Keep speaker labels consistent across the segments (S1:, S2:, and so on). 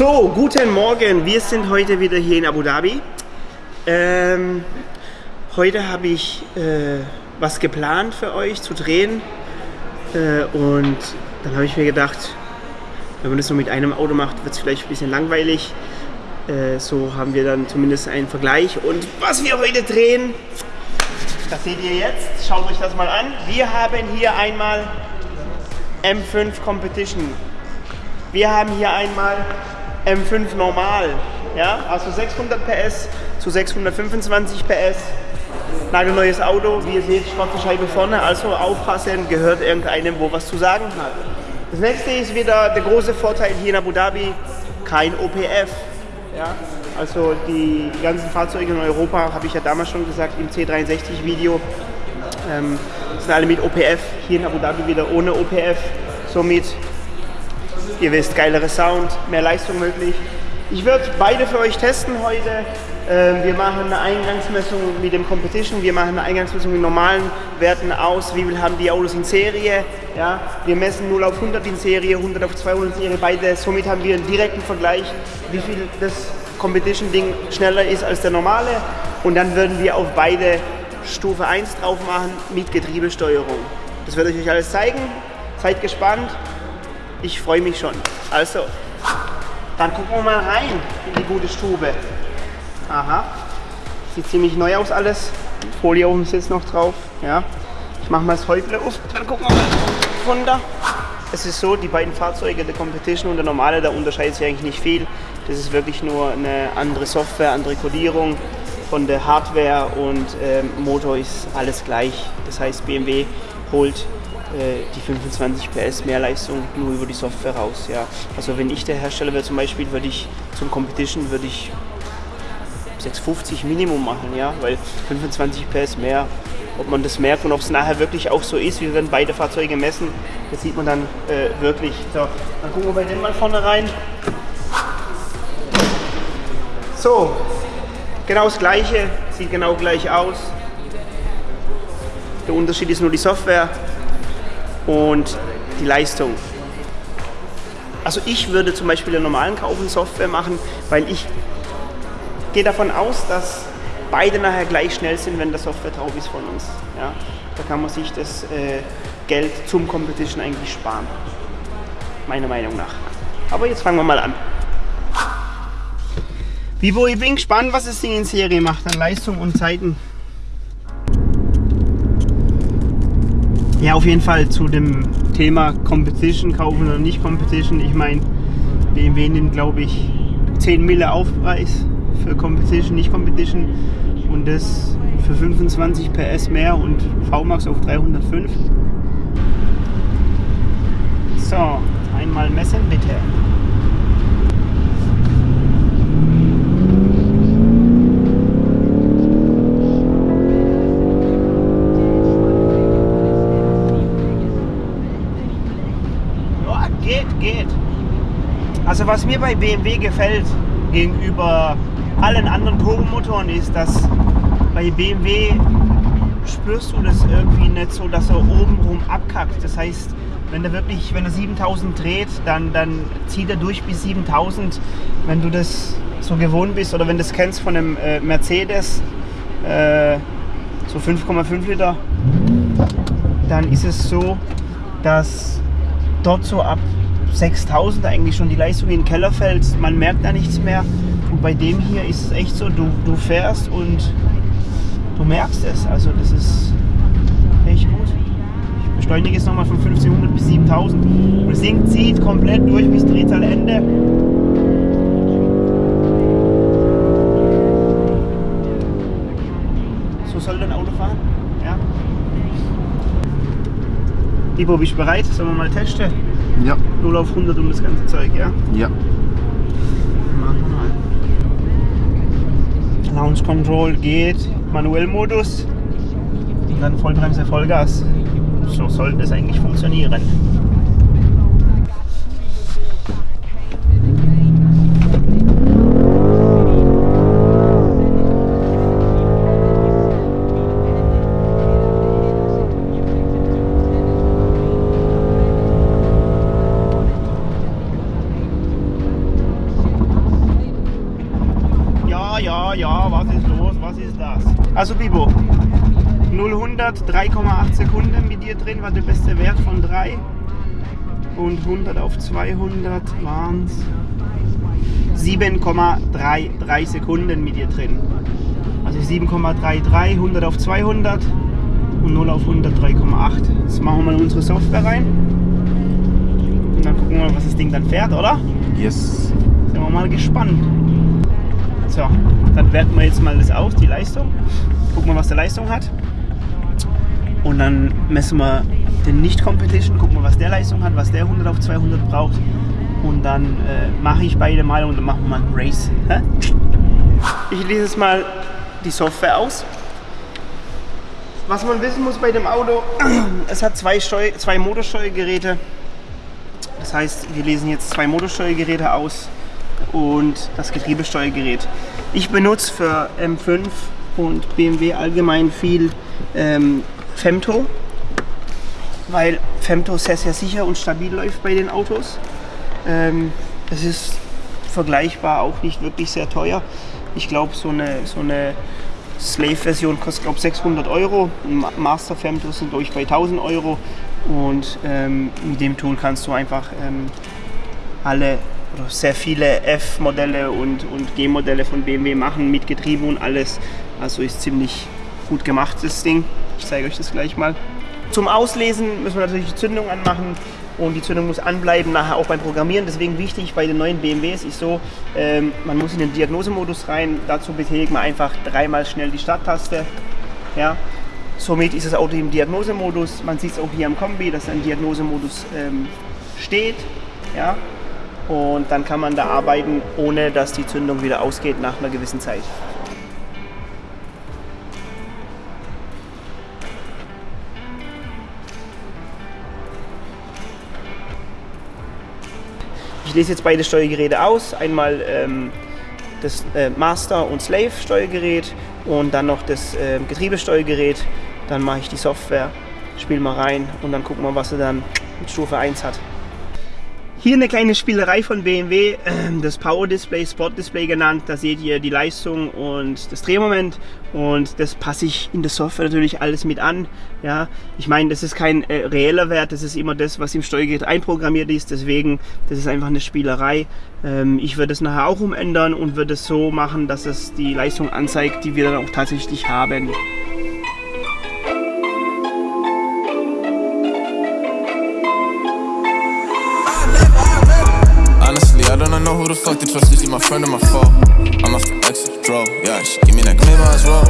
S1: So, guten Morgen. Wir sind heute wieder hier in Abu Dhabi. Ähm, heute habe ich äh, was geplant für euch zu drehen. Äh, und dann habe ich mir gedacht, wenn man das nur mit einem Auto macht, wird es vielleicht ein bisschen langweilig. Äh, so haben wir dann zumindest einen Vergleich. Und was wir heute drehen, das seht ihr jetzt. Schaut euch das mal an. Wir haben hier einmal M5 Competition. Wir haben hier einmal M5 Normal. Ja, also 600 PS zu 625 PS. Nagelneues Auto, wie ihr seht, schwarze Scheibe vorne, also aufpassen, gehört irgendeinem, wo was zu sagen hat. Das nächste ist wieder der große Vorteil hier in Abu Dhabi, kein OPF. Ja, also die ganzen Fahrzeuge in Europa, habe ich ja damals schon gesagt im C63-Video, ähm, sind alle mit OPF, hier in Abu Dhabi wieder ohne OPF. Somit, ihr wisst, geilere Sound, mehr Leistung möglich. Ich werde beide für euch testen heute. Ähm, wir machen eine Eingangsmessung mit dem Competition, wir machen eine Eingangsmessung mit normalen Werten aus, wie viel haben die Autos in Serie. Ja? Wir messen 0 auf 100 in Serie, 100 auf 200 in Serie, beide. Somit haben wir einen direkten Vergleich, wie viel das Competition-Ding schneller ist als der normale. Und dann würden wir auf beide Stufe 1 drauf machen mit Getriebesteuerung. Das werde ich euch alles zeigen. Seid gespannt. Ich freue mich schon. Also, dann gucken wir mal rein in die gute Stube. Aha. Sieht ziemlich neu aus alles. Folie oben sitzt noch drauf. Ja. Ich mache mal das Häuble auf, dann gucken wir mal da. Es ist so, die beiden Fahrzeuge, der Competition und der normale, da unterscheidet sich eigentlich nicht viel. Das ist wirklich nur eine andere Software, andere Codierung von der Hardware und ähm, Motor ist alles gleich. Das heißt, BMW holt die 25 PS Mehrleistung nur über die Software raus. Ja. Also wenn ich der Hersteller wäre zum Beispiel, würde ich zum Competition würde ich 650 Minimum machen, ja, weil 25 PS mehr, ob man das merkt und ob es nachher wirklich auch so ist, wir werden beide Fahrzeuge messen, das sieht man dann äh, wirklich. So, dann gucken wir bei dem mal vorne rein. So, genau das gleiche, sieht genau gleich aus. Der Unterschied ist nur die Software und die Leistung. Also ich würde zum Beispiel einen normalen Kaufen Software machen, weil ich gehe davon aus, dass beide nachher gleich schnell sind, wenn der Software drauf ist von uns. Ja? Da kann man sich das äh, Geld zum Competition eigentlich sparen. Meiner Meinung nach. Aber jetzt fangen wir mal an. Vivo, ich bin gespannt, was das Ding in Serie macht an Leistung und Zeiten. Ja, auf jeden Fall zu dem Thema Competition kaufen oder nicht Competition. Ich meine, BMW nimmt, glaube ich, 10 Mille Aufpreis für Competition, nicht Competition und das für 25 PS mehr und VMAX auf 305. So, einmal messen bitte. Also was mir bei BMW gefällt gegenüber allen anderen Turbomotoren ist, dass bei BMW spürst du das irgendwie nicht so, dass er obenrum abkackt. Das heißt, wenn er wirklich, wenn er 7000 dreht, dann, dann zieht er durch bis 7000. Wenn du das so gewohnt bist oder wenn du das kennst von einem äh, Mercedes, äh, so 5,5 Liter, dann ist es so, dass dort so ab 6000 eigentlich schon die Leistung in den Keller. Man merkt da nichts mehr. Und bei dem hier ist es echt so, du, du fährst und du merkst es. Also das ist echt gut. Ich beschleunige jetzt nochmal von 1500 bis 7000. Und das Ding zieht komplett durch bis Drehzahlende. So soll ein Auto fahren. Ja. Ibo, bist du bereit? Sollen wir mal testen?
S2: Ja.
S1: 0 auf 100 um das ganze Zeug, ja?
S2: Ja.
S1: Machen wir mal. Launch Control geht, Manuellmodus und dann Vollbremse, Vollgas. So sollte es eigentlich funktionieren. 3,8 Sekunden mit dir drin war der beste Wert von 3. Und 100 auf 200 waren es 7,33 Sekunden mit dir drin. Also 7,33, 100 auf 200 und 0 auf 100 3,8. Jetzt machen wir mal unsere Software rein. Und dann gucken wir mal, was das Ding dann fährt, oder?
S2: Yes.
S1: Sind wir mal gespannt. So, dann werten wir jetzt mal das aus, die Leistung. Gucken wir, was der Leistung hat. Und dann messen wir den Nicht-Competition, gucken wir, was der Leistung hat, was der 100 auf 200 braucht. Und dann äh, mache ich beide mal und dann machen wir mal ein Race. Hä? Ich lese jetzt mal die Software aus. Was man wissen muss bei dem Auto, es hat zwei, Steu zwei Motorsteuergeräte. Das heißt, wir lesen jetzt zwei Motorsteuergeräte aus und das Getriebesteuergerät. Ich benutze für M5 und BMW allgemein viel ähm, Femto, weil Femto sehr, sehr sicher und stabil läuft bei den Autos. Ähm, es ist vergleichbar auch nicht wirklich sehr teuer. Ich glaube, so eine, so eine Slave-Version kostet glaube 600 Euro. Master Femto sind durch bei 1000 Euro. Und ähm, mit dem Tool kannst du einfach ähm, alle oder sehr viele F-Modelle und, und G-Modelle von BMW machen mit Getriebe und alles. Also ist ziemlich gut gemacht das Ding. Ich zeige euch das gleich mal. Zum Auslesen müssen wir natürlich die Zündung anmachen und die Zündung muss anbleiben, nachher auch beim Programmieren. Deswegen wichtig bei den neuen BMWs ist so, ähm, man muss in den Diagnosemodus rein. Dazu betätigt man einfach dreimal schnell die Starttaste. Ja. Somit ist das Auto im Diagnosemodus. Man sieht es auch hier am Kombi, dass ein Diagnosemodus ähm, steht. Ja. Und dann kann man da arbeiten, ohne dass die Zündung wieder ausgeht nach einer gewissen Zeit. Ich lese jetzt beide Steuergeräte aus. Einmal ähm, das äh, Master- und Slave-Steuergerät und dann noch das äh, Getriebesteuergerät. Dann mache ich die Software, spiele mal rein und dann gucken wir, was er dann mit Stufe 1 hat. Hier eine kleine Spielerei von BMW, ähm, das Power Display, Sport Display genannt. Da seht ihr die Leistung und das Drehmoment und das passe ich in der Software natürlich alles mit an. Ja, ich meine, das ist kein äh, reeller Wert, das ist immer das, was im Steuergerät einprogrammiert ist. Deswegen, das ist einfach eine Spielerei. Ähm, ich würde es nachher auch umändern und würde es so machen, dass es die Leistung anzeigt, die wir dann auch tatsächlich haben.
S3: The fuck to trust. Is she my friend or my foe? I'm a extra draw. Yeah, she give me that claim as well.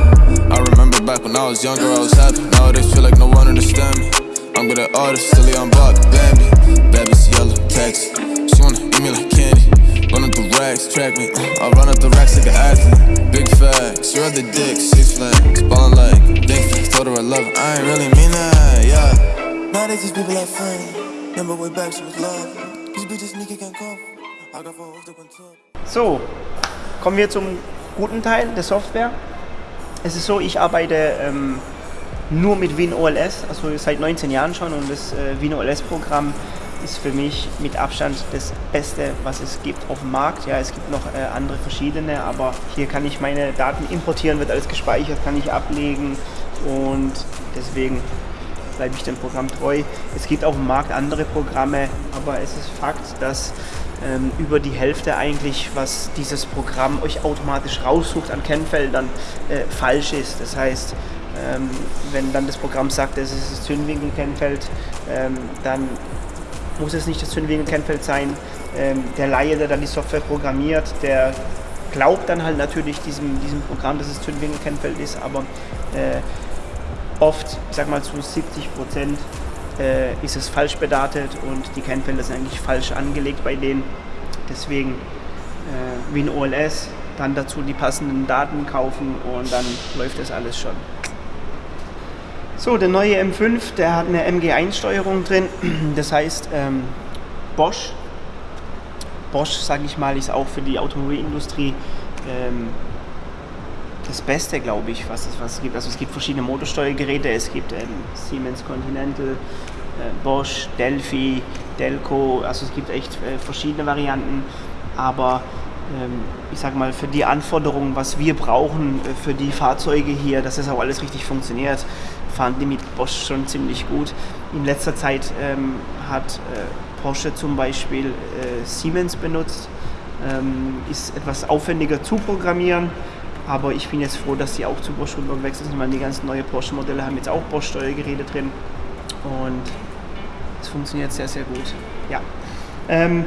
S3: I remember back when I was younger, I was happy. Nowadays, feel like no one understand me. I'm good at artists, silly, I'm Bob Bambi. Baby's yellow, text. She wanna eat me like candy. Run up the racks, track me. Uh, I run up the racks like an athlete. Big facts, you're the dick, six flags. Ballin' like big flags. Told her I love her, I ain't really mean that, yeah.
S4: Nowadays these people are friends. Remember way back she was love. These bitches sneaky can't come.
S1: So, kommen wir zum guten Teil der Software. Es ist so, ich arbeite ähm, nur mit WinOLS, also seit 19 Jahren schon und das äh, WinOLS-Programm ist für mich mit Abstand das Beste, was es gibt auf dem Markt. Ja, es gibt noch äh, andere verschiedene, aber hier kann ich meine Daten importieren, wird alles gespeichert, kann ich ablegen und deswegen bleibe ich dem Programm treu. Es gibt auf dem Markt andere Programme, aber es ist Fakt, dass ähm, über die Hälfte eigentlich, was dieses Programm euch automatisch raussucht an Kennfeldern, äh, falsch ist. Das heißt, ähm, wenn dann das Programm sagt, es ist das Zündwinkelkennfeld, ähm, dann muss es nicht das Zündwinkelkennfeld sein. Ähm, der Laie, der dann die Software programmiert, der glaubt dann halt natürlich diesem, diesem Programm, dass es Zündwinkelkennfeld ist, aber äh, oft, ich sag mal zu 70 Prozent, äh, ist es falsch bedatet und die Kennfelder sind eigentlich falsch angelegt bei denen. Deswegen äh, WinOLS, dann dazu die passenden Daten kaufen und dann läuft das alles schon. So, der neue M5, der hat eine MG1-Steuerung drin. Das heißt, ähm, Bosch, Bosch, sage ich mal, ist auch für die Automobilindustrie ähm, das Beste, glaube ich, was es, was es gibt. Also es gibt verschiedene Motorsteuergeräte, es gibt ähm, Siemens Continental, äh, Bosch, Delphi, Delco, also es gibt echt äh, verschiedene Varianten, aber ähm, ich sag mal, für die Anforderungen, was wir brauchen äh, für die Fahrzeuge hier, dass das auch alles richtig funktioniert, fahren die mit Bosch schon ziemlich gut. In letzter Zeit ähm, hat äh, Porsche zum Beispiel äh, Siemens benutzt, ähm, ist etwas aufwendiger zu programmieren, aber ich bin jetzt froh, dass sie auch zu Bosch rübergewechselt sind, weil die ganzen neuen Porsche-Modelle haben jetzt auch Bosch-Steuergeräte drin und es funktioniert sehr, sehr gut. Ja. Ähm,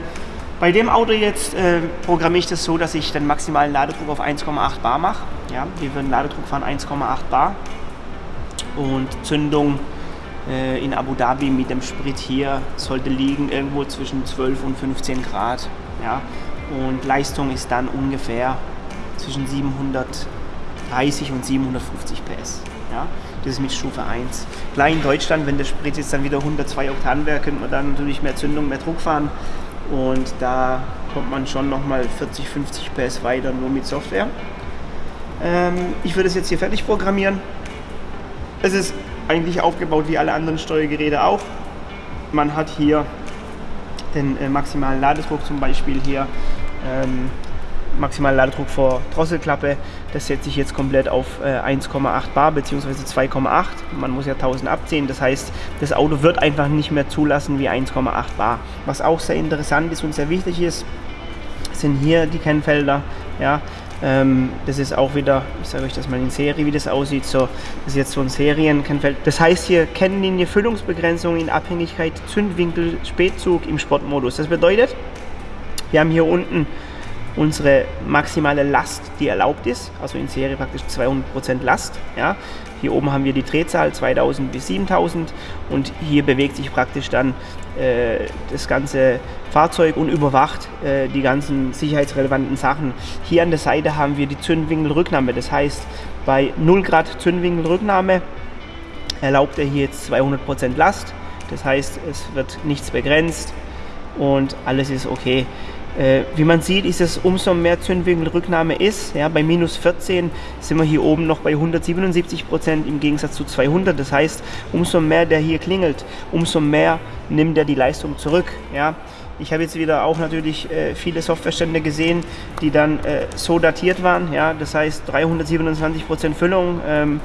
S1: bei dem Auto jetzt äh, programmiere ich das so, dass ich den maximalen Ladedruck auf 1,8 bar mache. Ja, wir würden Ladedruck fahren 1,8 bar und Zündung äh, in Abu Dhabi mit dem Sprit hier sollte liegen irgendwo zwischen 12 und 15 Grad. Ja, und Leistung ist dann ungefähr zwischen 730 und 750 PS. Ja, das ist mit Stufe 1. Klar in Deutschland, wenn der Sprit jetzt dann wieder 102 Oktan wäre, könnte man dann natürlich mehr Zündung, mehr Druck fahren. Und da kommt man schon nochmal 40, 50 PS weiter nur mit Software. Ähm, ich würde es jetzt hier fertig programmieren. Es ist eigentlich aufgebaut wie alle anderen Steuergeräte auch. Man hat hier den äh, maximalen Ladedruck zum Beispiel hier. Ähm, maximalen Ladedruck vor Drosselklappe. Das setze ich jetzt komplett auf äh, 1,8 bar bzw. 2,8. Man muss ja 1000 abziehen. Das heißt, das Auto wird einfach nicht mehr zulassen wie 1,8 bar. Was auch sehr interessant ist und sehr wichtig ist, sind hier die Kennfelder. Ja, ähm, das ist auch wieder, ich sage euch das mal in Serie, wie das aussieht. So, das ist jetzt so ein Serienkennfeld. Das heißt hier Kennlinie Füllungsbegrenzung in Abhängigkeit Zündwinkel Spätzug im Sportmodus. Das bedeutet, wir haben hier unten unsere maximale Last, die erlaubt ist, also in Serie praktisch 200% Last. Ja. Hier oben haben wir die Drehzahl 2000 bis 7000 und hier bewegt sich praktisch dann äh, das ganze Fahrzeug und überwacht äh, die ganzen sicherheitsrelevanten Sachen. Hier an der Seite haben wir die Zündwinkelrücknahme, das heißt bei 0 Grad Zündwinkelrücknahme erlaubt er hier jetzt 200% Last, das heißt es wird nichts begrenzt und alles ist okay. Äh, wie man sieht, ist es umso mehr Zündwinkelrücknahme ist. Ja, bei minus 14 sind wir hier oben noch bei 177 Prozent im Gegensatz zu 200. Das heißt, umso mehr der hier klingelt, umso mehr nimmt er die Leistung zurück. Ja. Ich habe jetzt wieder auch natürlich äh, viele Softwarestände gesehen, die dann äh, so datiert waren. Ja. Das heißt 327 Prozent Füllung. Ähm,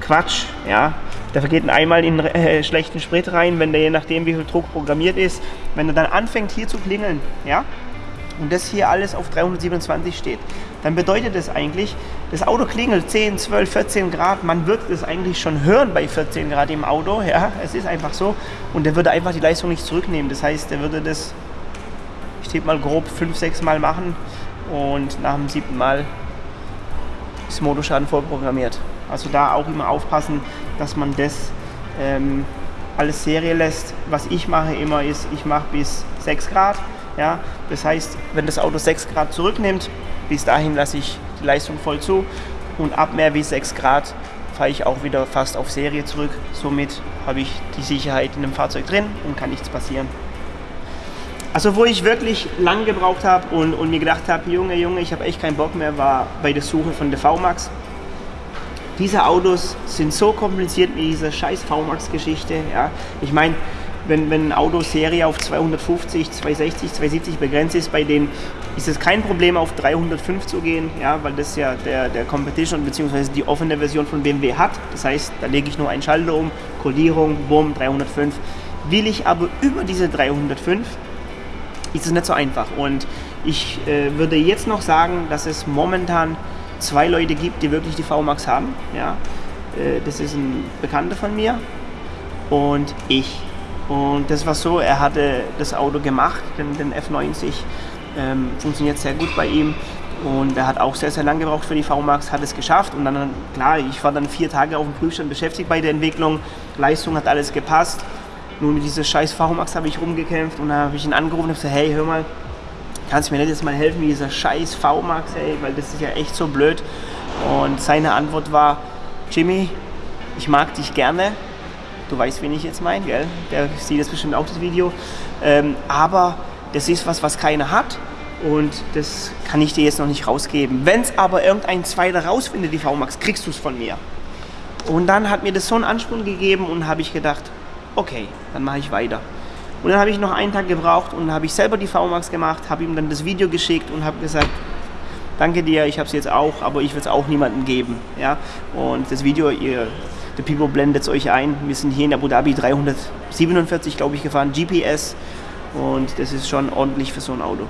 S1: Quatsch. Ja. Da vergeht einmal in äh, schlechten Sprit rein, wenn der je nachdem wie viel Druck programmiert ist, wenn er dann anfängt hier zu klingeln, ja, und das hier alles auf 327 steht, dann bedeutet das eigentlich, das Auto klingelt 10, 12, 14 Grad, man wird das eigentlich schon hören bei 14 Grad im Auto, ja, es ist einfach so. Und der würde einfach die Leistung nicht zurücknehmen, das heißt, der würde das, ich tippe mal grob 5, 6 Mal machen und nach dem siebten Mal ist Motorschaden vorprogrammiert. Also da auch immer aufpassen, dass man das ähm, alles Serie lässt. Was ich mache immer ist, ich mache bis 6 Grad. Ja? Das heißt, wenn das Auto 6 Grad zurücknimmt, bis dahin lasse ich die Leistung voll zu und ab mehr wie 6 Grad fahre ich auch wieder fast auf Serie zurück. Somit habe ich die Sicherheit in dem Fahrzeug drin und kann nichts passieren. Also wo ich wirklich lang gebraucht habe und, und mir gedacht habe, Junge, Junge, ich habe echt keinen Bock mehr, war bei der Suche von der VMAX diese Autos sind so kompliziert wie diese scheiß VMAX-Geschichte. Ja. Ich meine, wenn, wenn ein Auto Serie auf 250, 260, 270 begrenzt ist, bei denen ist es kein Problem, auf 305 zu gehen, ja, weil das ja der, der Competition bzw. die offene Version von BMW hat. Das heißt, da lege ich nur einen Schalter um, Kodierung, bumm, 305. Will ich aber über diese 305, ist es nicht so einfach. Und ich äh, würde jetzt noch sagen, dass es momentan zwei Leute gibt, die wirklich die VMAX haben. Ja. Äh, das ist ein Bekannter von mir und ich. Und das war so, er hatte das Auto gemacht, den, den F90, ähm, funktioniert sehr gut bei ihm. Und er hat auch sehr, sehr lange gebraucht für die VMAX, hat es geschafft. Und dann, klar, ich war dann vier Tage auf dem Prüfstand beschäftigt bei der Entwicklung. Leistung hat alles gepasst. Nur mit dieser scheiß VMAX habe ich rumgekämpft und dann habe ich ihn angerufen und gesagt, hey, hör mal, kannst du mir nicht jetzt mal helfen, wie dieser scheiß V-Max, ey, weil das ist ja echt so blöd. Und seine Antwort war, Jimmy, ich mag dich gerne. Du weißt, wen ich jetzt meine, gell? Der sieht das bestimmt auch, das Video. Ähm, aber das ist was, was keiner hat. Und das kann ich dir jetzt noch nicht rausgeben. Wenn es aber irgendein Zweiter rausfindet, die V-Max, kriegst du es von mir. Und dann hat mir das so einen Ansporn gegeben und habe ich gedacht, okay, dann mache ich weiter. Und dann habe ich noch einen Tag gebraucht und habe ich selber die VMAX gemacht, habe ihm dann das Video geschickt und habe gesagt, danke dir, ich habe es jetzt auch, aber ich will es auch niemandem geben. Ja? Und das Video, ihr, The People blendet es euch ein. Wir sind hier in Abu Dhabi 347, glaube ich, gefahren, GPS. Und das ist schon ordentlich für so ein Auto.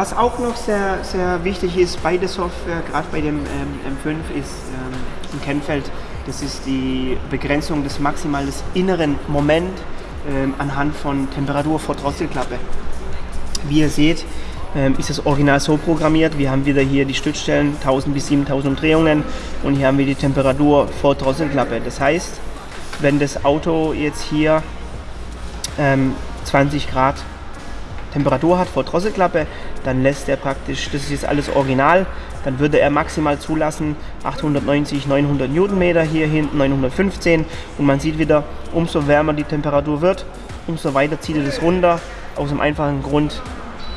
S1: Was auch noch sehr, sehr wichtig ist bei der Software, gerade bei dem ähm, M5, ist ähm, ein Kennfeld. Das ist die Begrenzung des maximalen des inneren Moment ähm, anhand von Temperatur vor Drosselklappe. Wie ihr seht, ähm, ist das Original so programmiert. Wir haben wieder hier die Stützstellen 1000 bis 7000 Umdrehungen und hier haben wir die Temperatur vor Drosselklappe. Das heißt, wenn das Auto jetzt hier ähm, 20 Grad Temperatur hat vor Drosselklappe, dann lässt er praktisch, das ist jetzt alles original, dann würde er maximal zulassen 890, 900 Newtonmeter, hier hinten 915 und man sieht wieder, umso wärmer die Temperatur wird, umso weiter zieht er das runter, aus dem einfachen Grund,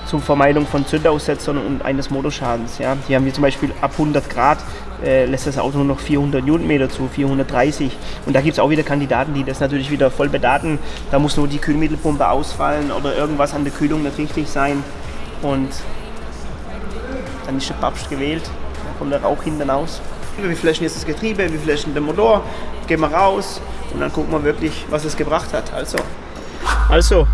S1: zur Vermeidung von Zündaussetzern und eines Motorschadens. Ja. Hier haben wir zum Beispiel ab 100 Grad äh, lässt das Auto nur noch 400 Newtonmeter zu, 430. Und da gibt es auch wieder Kandidaten, die das natürlich wieder voll bedaten. Da muss nur die Kühlmittelpumpe ausfallen oder irgendwas an der Kühlung nicht richtig sein. Und dann ist der Papst gewählt. Da kommt der Rauch hinten aus. Wir flashen jetzt das Getriebe, wir flashen den Motor, gehen wir raus und dann gucken wir wirklich, was es gebracht hat. Also, also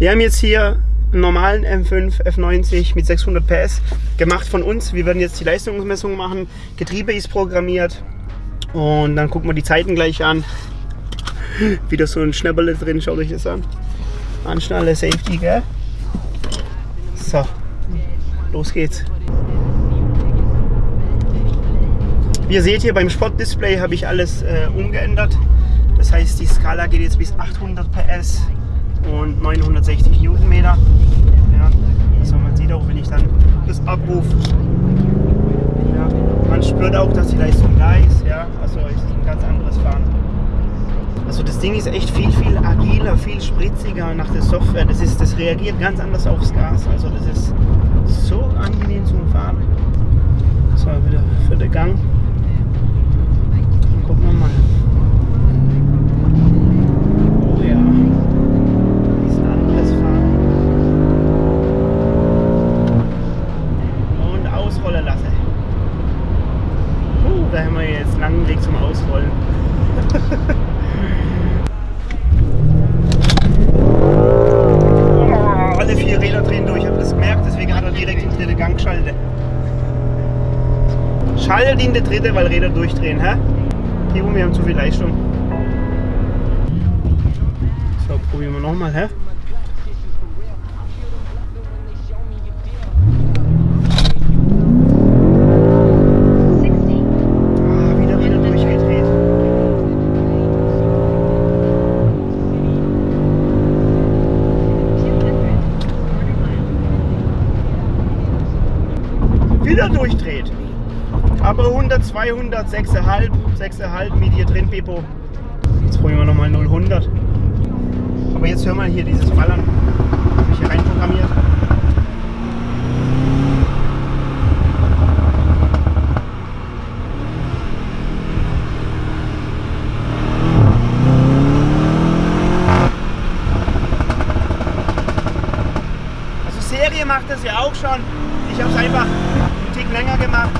S1: wir haben jetzt hier einen normalen M5 F90 mit 600 PS gemacht von uns. Wir werden jetzt die Leistungsmessung machen. Getriebe ist programmiert und dann gucken wir die Zeiten gleich an. Wieder so ein Schnäpperle drin, schaut euch das an. Anschnalle, Safety, gell? So, los geht's. Wie ihr seht hier beim Sportdisplay habe ich alles äh, umgeändert. Das heißt, die Skala geht jetzt bis 800 PS und 960 Newtonmeter. Ja, also man sieht auch, wenn ich dann das abrufe, ja, man spürt auch, dass die Leistung da ist. Ja, also ist ein ganz anderes Fahren. Also das Ding ist echt viel, viel agiler, viel spritziger nach der Software. Das, ist, das reagiert ganz anders aufs Gas. Also das ist so angenehm zum Fahren. So, wieder für den Gang. Den dritte, weil Räder durchdrehen, hä? Hier, wir haben zu viel Leistung. So, probieren wir nochmal, hä? Ah. Wieder durchdreht. Aber 100, 200, 6,5, 6,5 mit hier drin, Beppo. Jetzt probieren wir nochmal 0, Aber jetzt hör mal hier dieses Ballern. Habe ich hier reinprogrammiert. Also Serie macht das ja auch schon. Ich habe es einfach einen Tick länger gemacht.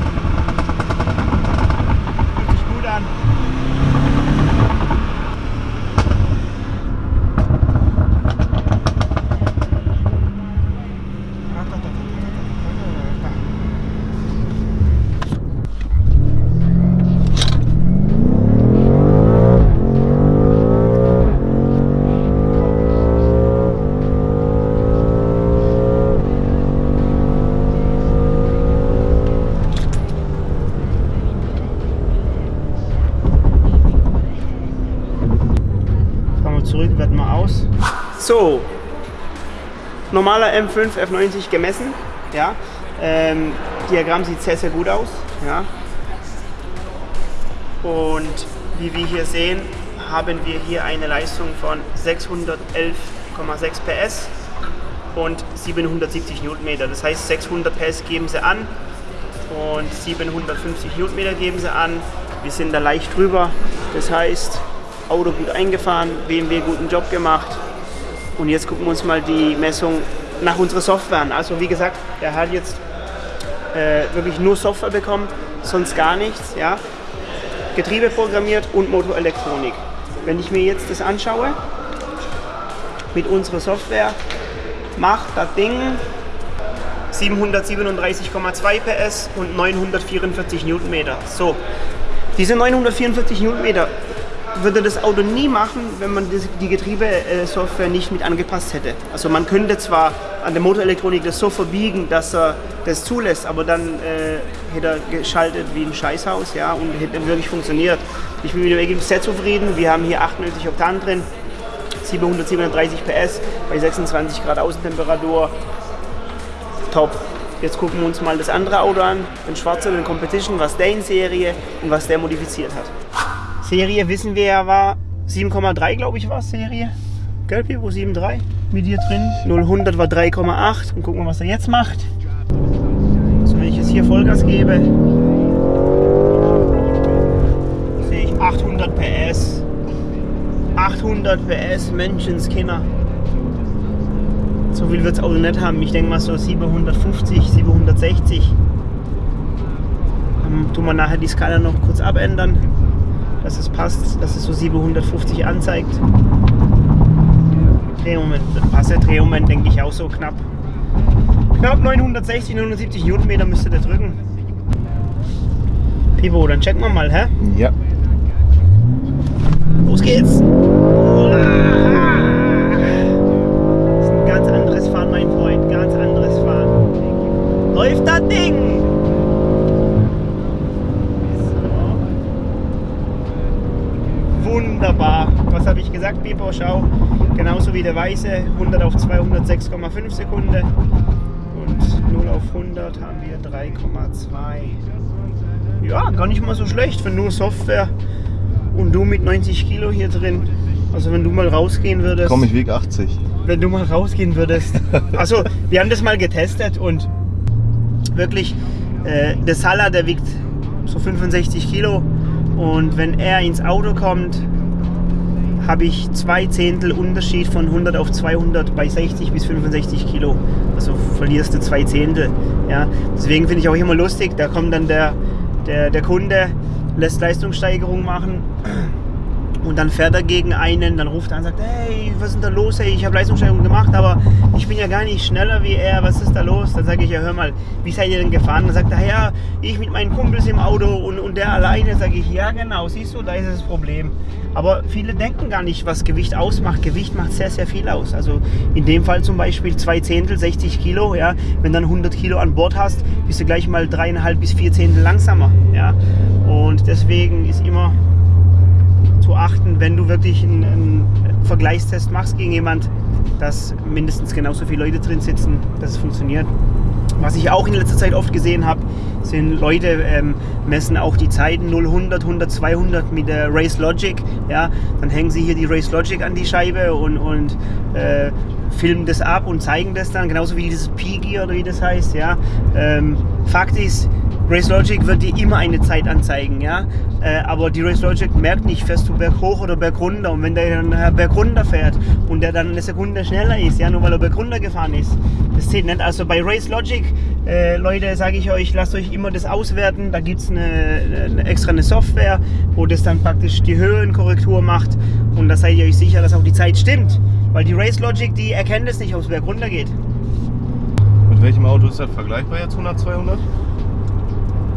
S1: So, normaler M5 F90 gemessen. Ja, ähm, Diagramm sieht sehr, sehr gut aus. Ja. Und wie wir hier sehen, haben wir hier eine Leistung von 611,6 PS und 770 Newtonmeter. Das heißt, 600 PS geben sie an und 750 Newtonmeter geben sie an. Wir sind da leicht drüber. Das heißt, Auto gut eingefahren, BMW guten Job gemacht. Und jetzt gucken wir uns mal die Messung nach unserer Software an. Also wie gesagt, der hat jetzt äh, wirklich nur Software bekommen, sonst gar nichts. Ja? Getriebe programmiert und Motorelektronik. Wenn ich mir jetzt das anschaue, mit unserer Software, macht das Ding 737,2 PS und 944 Newtonmeter. So, diese 944 Newtonmeter würde das Auto nie machen, wenn man die Getriebesoftware nicht mit angepasst hätte. Also man könnte zwar an der Motorelektronik das so verbiegen, dass er das zulässt, aber dann äh, hätte er geschaltet wie ein Scheißhaus ja, und hätte wirklich funktioniert. Ich bin mit dem Ergebnis sehr zufrieden. Wir haben hier 98 Oktan drin, 737 PS bei 26 Grad Außentemperatur. Top. Jetzt gucken wir uns mal das andere Auto an, den schwarzen, den Competition, was der in Serie und was der modifiziert hat. Serie wissen wir ja war 7,3 glaube ich war Serie. Gell, Pipo? 7,3 mit dir drin. 0 war 3,8 und gucken wir, was er jetzt macht. So, wenn ich jetzt hier Vollgas gebe, sehe ich 800 PS. 800 PS, Menschenskinder. So viel wird es Auto nicht haben. Ich denke mal so 750, 760. Dann tun wir nachher die Skala noch kurz abändern, dass es passt, dass es so 750 anzeigt. Drehmoment, passt der Drehmoment, denke ich auch so knapp. Knapp 960, 970 Newtonmeter müsste der drücken. Pivo, dann checken wir mal, hä?
S2: Ja.
S1: Los geht's! Ich gesagt, Pipo? Schau. Genauso wie der Weiße. 100 auf 206,5 Sekunden. Und 0 auf 100 haben wir 3,2. Ja, gar nicht mal so schlecht für nur Software. Und du mit 90 Kilo hier drin. Also wenn du mal rausgehen würdest.
S2: Komm, ich wiege 80.
S1: Wenn du mal rausgehen würdest. Also wir haben das mal getestet und wirklich, äh, der Salah, der wiegt so 65 Kilo. Und wenn er ins Auto kommt, habe ich zwei Zehntel Unterschied von 100 auf 200 bei 60 bis 65 Kilo. Also verlierst du zwei Zehntel. Ja. Deswegen finde ich auch immer lustig, da kommt dann der, der, der Kunde, lässt Leistungssteigerung machen und dann fährt er gegen einen, dann ruft er an und sagt, hey, was ist denn da los? Hey, ich habe Leistungssteigerung gemacht, aber ich bin ja gar nicht schneller wie er, was ist da los? Dann sage ich, ja hör mal, wie seid ihr denn gefahren? Dann sagt er, ja, ich mit meinen Kumpels im Auto und, und der alleine. Sage ich, ja genau, siehst du, da ist das Problem. Aber viele denken gar nicht, was Gewicht ausmacht. Gewicht macht sehr, sehr viel aus. Also in dem Fall zum Beispiel zwei Zehntel, 60 Kilo. Ja, wenn dann 100 Kilo an Bord hast, bist du gleich mal dreieinhalb bis vier Zehntel langsamer. Ja, und deswegen ist immer zu achten, wenn du wirklich einen, einen Vergleichstest machst gegen jemand, dass mindestens genauso viele Leute drin sitzen, dass es funktioniert. Was ich auch in letzter Zeit oft gesehen habe, sind Leute ähm, messen auch die Zeiten 0, 100, 100, 200 mit der Race Logic. Ja, dann hängen sie hier die Race Logic an die Scheibe und, und äh, filmen das ab und zeigen das dann, genauso wie dieses P-Gear oder wie das heißt. Ja. Ähm, Fakt ist, Race Logic wird dir immer eine Zeit anzeigen, ja. Äh, aber die Race Logic merkt nicht, fährst du berg hoch oder berg runter. Und wenn der dann äh, berg runter fährt und der dann eine Sekunde schneller ist, ja, nur weil er berg runter gefahren ist, das zählt nicht. Also bei Race Logic, äh, Leute, sage ich euch, lasst euch immer das auswerten. Da gibt es eine, eine, extra eine Software, wo das dann praktisch die Höhenkorrektur macht. Und da seid ihr euch sicher, dass auch die Zeit stimmt. Weil die Race Logic, die erkennt es nicht, ob es berg runter geht.
S2: Mit welchem Auto ist das vergleichbar jetzt 100, 200?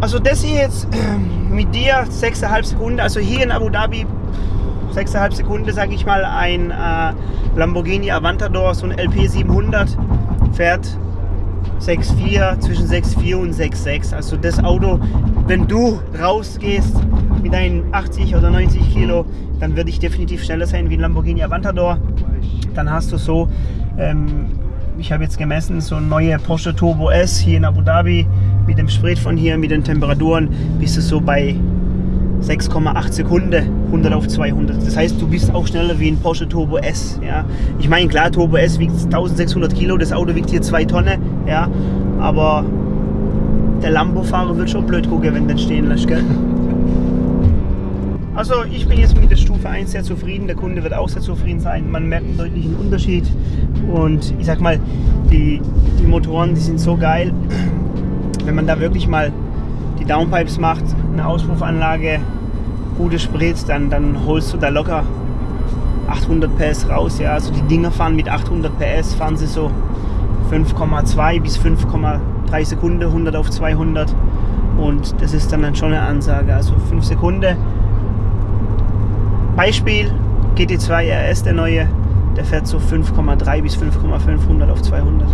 S1: Also das hier jetzt mit dir 6,5 Sekunden, also hier in Abu Dhabi 6,5 Sekunden, sage ich mal, ein äh, Lamborghini Aventador, so ein LP 700, fährt 6,4, zwischen 6,4 und 6,6. Also das Auto, wenn du rausgehst mit deinen 80 oder 90 Kilo, dann würde ich definitiv schneller sein wie ein Lamborghini Aventador. Dann hast du so, ähm, ich habe jetzt gemessen, so ein neue Porsche Turbo S hier in Abu Dhabi mit dem Sprit von hier, mit den Temperaturen, bist du so bei 6,8 Sekunden 100 auf 200. Das heißt, du bist auch schneller wie ein Porsche Turbo S. Ja. Ich meine, klar, Turbo S wiegt 1600 Kilo, das Auto wiegt hier 2 Tonnen, ja, aber der Lambo-Fahrer wird schon blöd gucken, wenn du den stehen lässt, gell? Also ich bin jetzt mit der Stufe 1 sehr zufrieden, der Kunde wird auch sehr zufrieden sein. Man merkt einen deutlichen Unterschied und ich sag mal, die, die Motoren, die sind so geil, wenn man da wirklich mal die Downpipes macht, eine Auspuffanlage, gute Sprit, dann, dann holst du da locker 800 PS raus. Ja. Also die Dinger fahren mit 800 PS, fahren sie so 5,2 bis 5,3 Sekunden, 100 auf 200. Und das ist dann, schon eine Ansage. Also 5 Sekunden. Beispiel GT2 RS, der neue, der fährt so 5,3 bis 5,5, 100 auf 200.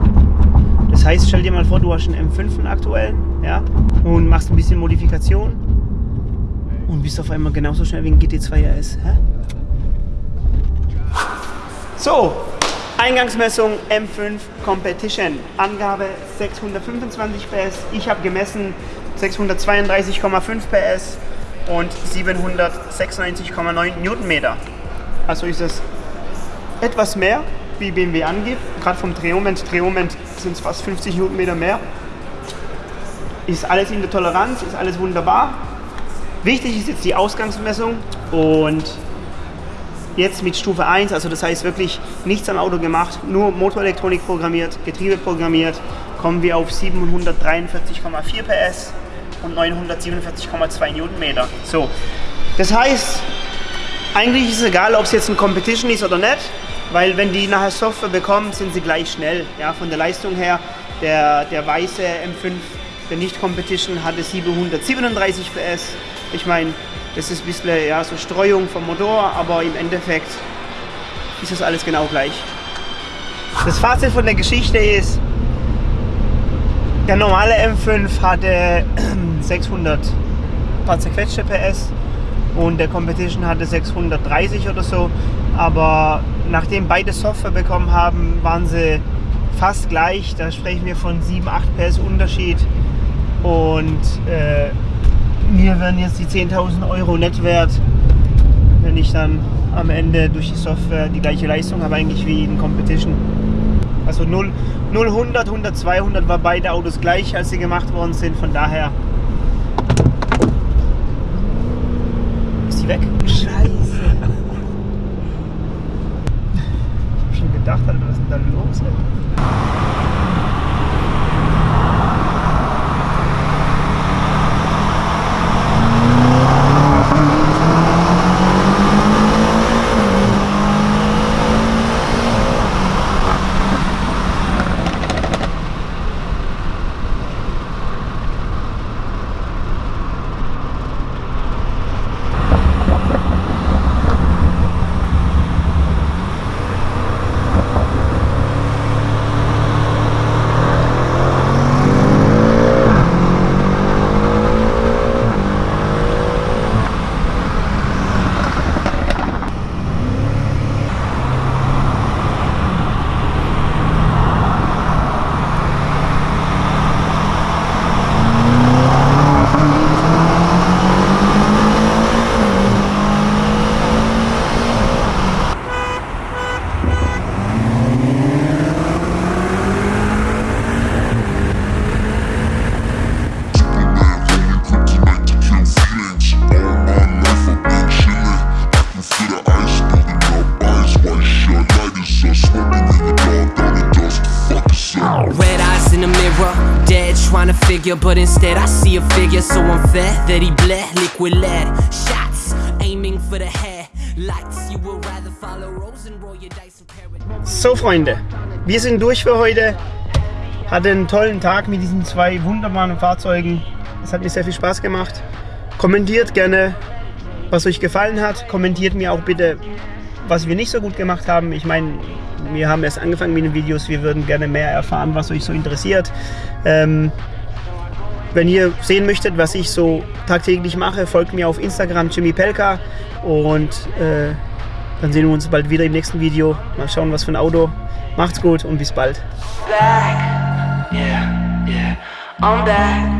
S1: Das heißt, stell dir mal vor, du hast einen M5 einen aktuellen ja, und machst ein bisschen Modifikation und bist auf einmal genauso schnell wie ein GT2 RS. Hä? So, Eingangsmessung M5 Competition. Angabe 625 PS. Ich habe gemessen 632,5 PS und 796,9 Newtonmeter. Also ist es etwas mehr, wie BMW angibt. Gerade vom Drehmoment. Drehmoment sind es fast 50 Newtonmeter mehr. Ist alles in der Toleranz, ist alles wunderbar. Wichtig ist jetzt die Ausgangsmessung und jetzt mit Stufe 1, also das heißt wirklich nichts am Auto gemacht, nur Motorelektronik programmiert, Getriebe programmiert, kommen wir auf 743,4 PS und 947,2 Newtonmeter. So, das heißt, eigentlich ist es egal, ob es jetzt ein Competition ist oder nicht, weil wenn die nachher Software bekommen, sind sie gleich schnell. Ja, von der Leistung her, der, der weiße M5, der Nicht-Competition hatte 737 PS. Ich meine, das ist ein bisschen ja, so Streuung vom Motor, aber im Endeffekt ist das alles genau gleich. Das Fazit von der Geschichte ist, der normale M5 hatte 600 paar zerquetschte PS und der Competition hatte 630 oder so. Aber nachdem beide Software bekommen haben, waren sie fast gleich. Da sprechen wir von 7, 8 PS Unterschied. Und äh, mir werden jetzt die 10.000 Euro net wert, wenn ich dann am Ende durch die Software die gleiche Leistung habe eigentlich wie in Competition. Also 0, 0 100, 100, 200 war beide Autos gleich, als sie gemacht worden sind. Von daher ist die weg. Scheiße. Ich hab schon gedacht, Alter, was ist denn da los? Ey?
S5: Red eyes in the mirror, dead trying to figure, but instead I see a figure so unfair that he bled liquid lead. Shots aiming for the head, lights. You would rather follow Rose and roll your dice.
S1: So Freunde, wir sind durch für heute. Hatte einen tollen Tag mit diesen zwei wunderbaren Fahrzeugen. Es hat mir sehr viel Spaß gemacht. Kommentiert gerne, was euch gefallen hat. Kommentiert mir auch bitte, was wir nicht so gut gemacht haben. Ich meine, wir haben erst angefangen mit den Videos. Wir würden gerne mehr erfahren, was euch so interessiert. Ähm, wenn ihr sehen möchtet, was ich so tagtäglich mache, folgt mir auf Instagram Jimmy Pelka und äh, dann sehen wir uns bald wieder im nächsten Video. Mal schauen, was für ein Auto. Macht's gut und bis bald.
S5: back. Yeah, yeah.